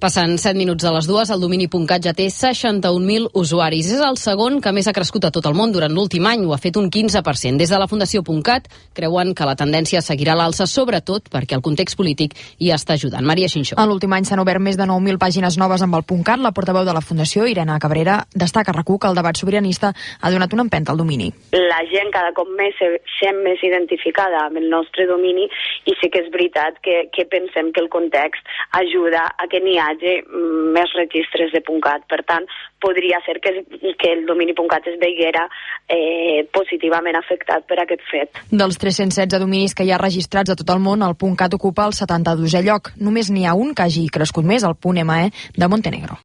Passant 7 minuts de les dues, el domini.cat ja té 61.000 usuaris. És el segon que més ha crescut a tot el món durant l'últim any, ho ha fet un 15%. Des de la Fundació.cat creuen que la tendència seguirà l'alça, sobretot perquè el context polític hi està ajudant. Maria Xinxó. En l'últim any s'han obert més de 9.000 pàgines noves amb el .cat. La portaveu de la Fundació, Irene Cabrera, destaca a que el debat sobiranista ha donat una empenta al domini. La gent cada cop més se sent més identificada amb el nostre domini i sí que és veritat que, que pensem que el context ajuda a que n'hi hagi més registres de .cat. Per tant, podria ser que, que el domini .cat es veiguera eh, positivament afectat per aquest fet. Dels 316 dominis que hi ha registrats a tot el món, el .cat ocupa el 72è lloc. Només n'hi ha un que hagi crescut més, el .me de Montenegro.